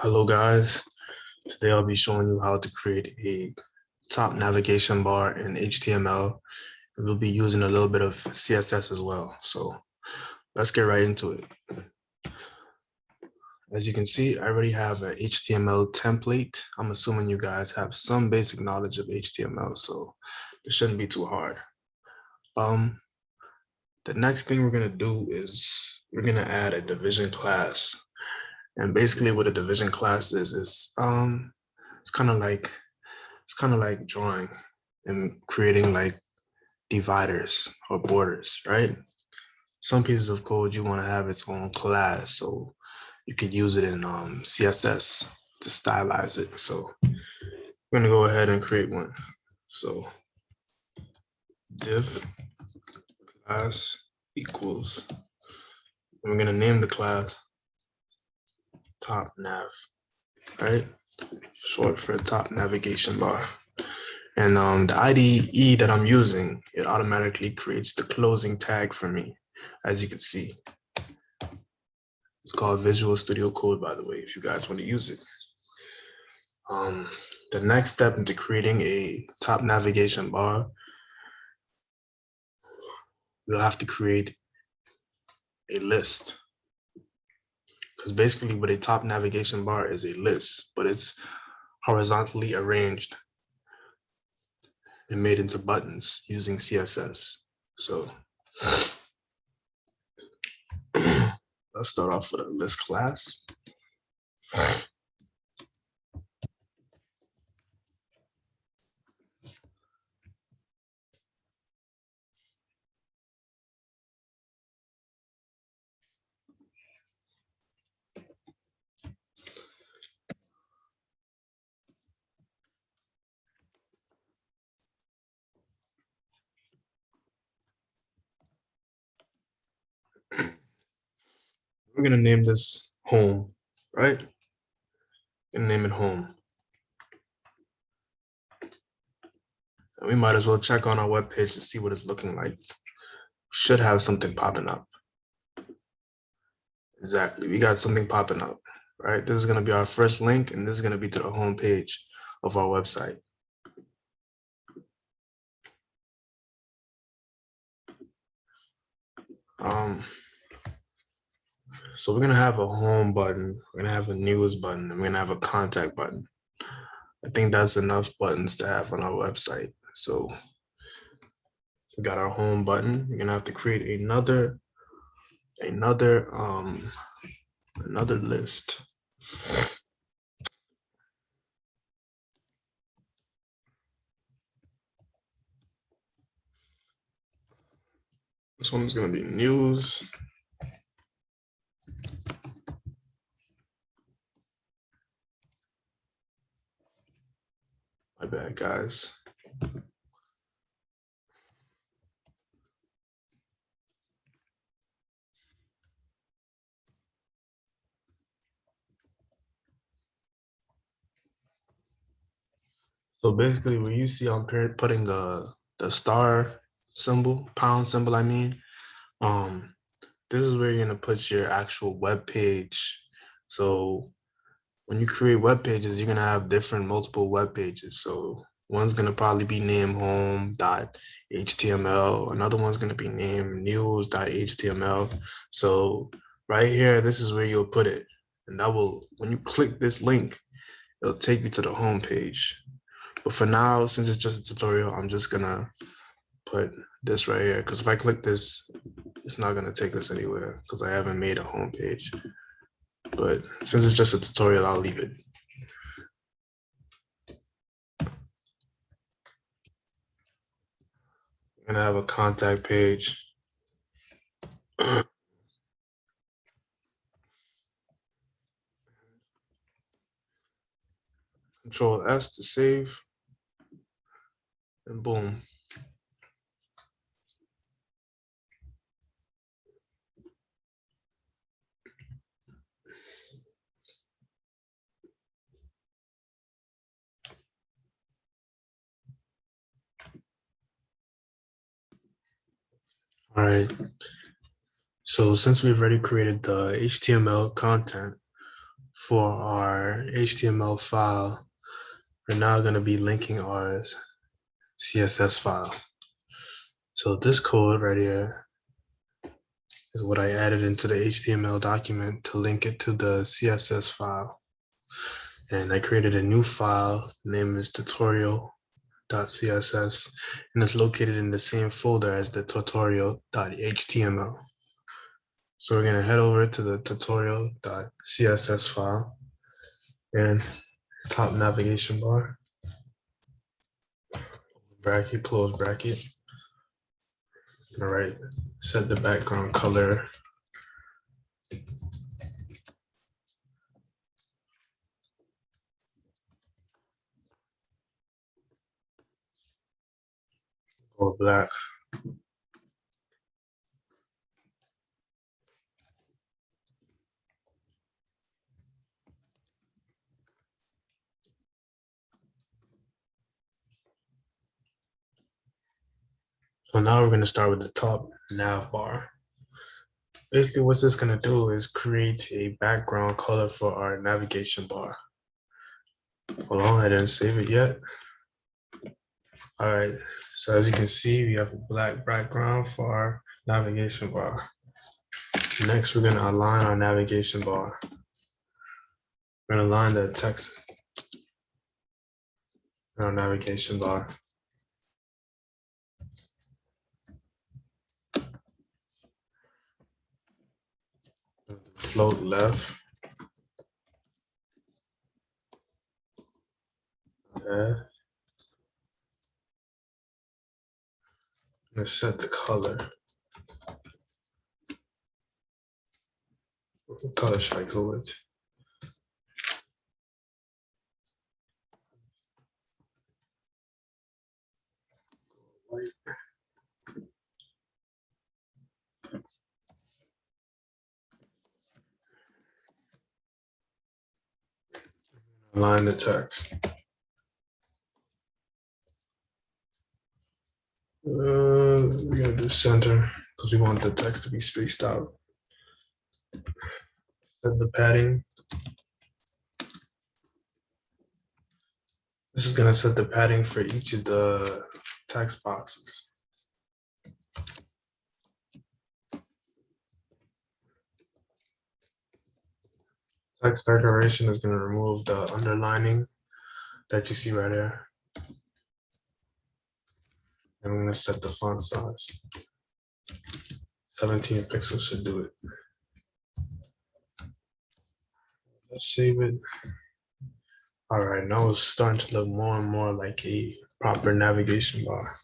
Hello guys, today I'll be showing you how to create a top navigation bar in HTML. We'll be using a little bit of CSS as well. So let's get right into it. As you can see, I already have an HTML template. I'm assuming you guys have some basic knowledge of HTML, so it shouldn't be too hard. Um, the next thing we're gonna do is we're gonna add a division class. And basically what a division class is, is um, it's kind of like, it's kind of like drawing and creating like dividers or borders, right? Some pieces of code you want to have its own class, so you could use it in um, CSS to stylize it. So I'm gonna go ahead and create one. So div class equals, and we're gonna name the class top nav, right? Short for top navigation bar. And um, the IDE that I'm using, it automatically creates the closing tag for me, as you can see. It's called Visual Studio Code, by the way, if you guys want to use it. Um, the next step into creating a top navigation bar, we'll have to create a list because basically what a top navigation bar is a list, but it's horizontally arranged and made into buttons using CSS. So let's start off with a list class. We're gonna name this home, right? And name it home. And we might as well check on our web page to see what it's looking like. Should have something popping up. Exactly, we got something popping up, right? This is gonna be our first link and this is gonna be to the home page of our website. Um, so we're gonna have a home button, we're gonna have a news button, and we're gonna have a contact button. I think that's enough buttons to have on our website. So we got our home button. We're gonna have to create another, another, um, another list. This one's gonna be news. My bad, guys. So basically, when you see I'm putting the the star symbol, pound symbol, I mean, um, this is where you're gonna put your actual web page. So when you create web pages, you're gonna have different multiple web pages. So one's gonna probably be named home.html, another one's gonna be named news.html. So right here, this is where you'll put it. And that will, when you click this link, it'll take you to the home page. But for now, since it's just a tutorial, I'm just gonna put this right here. Because if I click this, it's not gonna take us anywhere because I haven't made a home page but since it's just a tutorial, I'll leave it. I'm gonna have a contact page. Control S to save, and boom. All right. So since we've already created the HTML content for our HTML file, we're now going to be linking our CSS file. So this code right here is what I added into the HTML document to link it to the CSS file. And I created a new file, the name is tutorial.css, and it's located in the same folder as the tutorial.html. So we're gonna head over to the tutorial.css file and top navigation bar, bracket, close bracket. All right, set the background color. Or black. So now we're going to start with the top nav bar. Basically, what this is going to do is create a background color for our navigation bar. Hold on, I didn't save it yet. All right, so as you can see, we have a black background for our navigation bar. Next, we're going to align our navigation bar. We're going to align the text in our navigation bar. float left. Okay. Let's set the color. What color should I go with? Align the text. Do center because we want the text to be spaced out. Set the padding. This is gonna set the padding for each of the text boxes. Text decoration is going to remove the underlining that you see right there. I'm going to set the font size. 17 pixels should do it. Let's save it. All right, now it's starting to look more and more like a proper navigation bar.